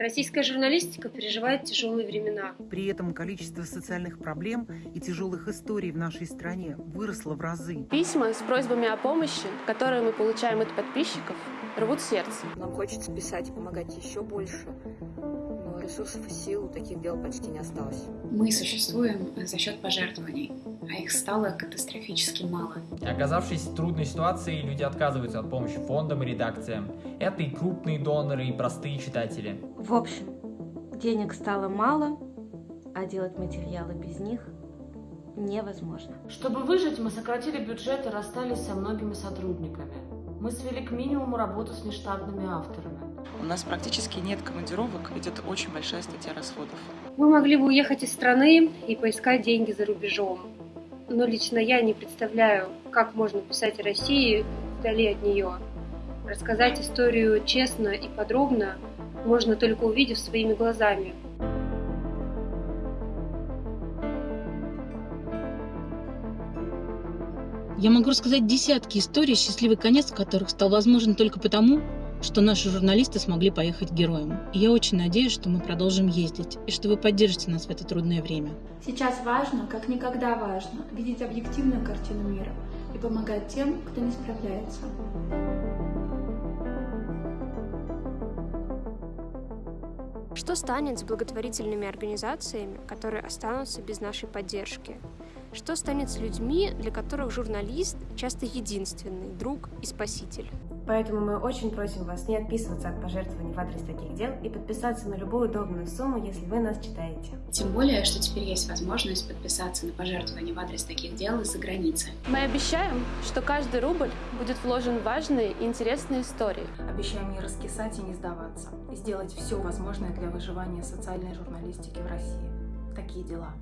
Российская журналистика переживает тяжелые времена. При этом количество социальных проблем и тяжелых историй в нашей стране выросло в разы. Письма с просьбами о помощи, которые мы получаем от подписчиков, рвут сердце. Нам хочется писать и помогать еще больше, ресурсов и сил у таких дел почти не осталось. Мы существуем за счет пожертвований, а их стало катастрофически мало. Оказавшись в трудной ситуации, люди отказываются от помощи фондам и редакциям. Это и крупные доноры, и простые читатели. В общем, денег стало мало, а делать материалы без них невозможно. Чтобы выжить, мы сократили бюджет и расстались со многими сотрудниками. Мы свели к минимуму работу с нештатными авторами. У нас практически нет командировок, идет очень большая статья расходов. Мы могли бы уехать из страны и поискать деньги за рубежом. Но лично я не представляю, как можно писать о России вдали от нее. Рассказать историю честно и подробно можно только увидев своими глазами. Я могу рассказать десятки историй, счастливый конец которых стал возможен только потому, что наши журналисты смогли поехать героем. И я очень надеюсь, что мы продолжим ездить, и что вы поддержите нас в это трудное время. Сейчас важно, как никогда важно, видеть объективную картину мира и помогать тем, кто не справляется. Что станет с благотворительными организациями, которые останутся без нашей поддержки? Что станет с людьми, для которых журналист часто единственный друг и спаситель? Поэтому мы очень просим вас не отписываться от пожертвований в адрес таких дел и подписаться на любую удобную сумму, если вы нас читаете. Тем более, что теперь есть возможность подписаться на пожертвования в адрес таких дел из-за границы. Мы обещаем, что каждый рубль будет вложен в важные и интересные истории. Обещаем не раскисать и не сдаваться, и сделать все возможное для выживания социальной журналистики в России. Такие дела.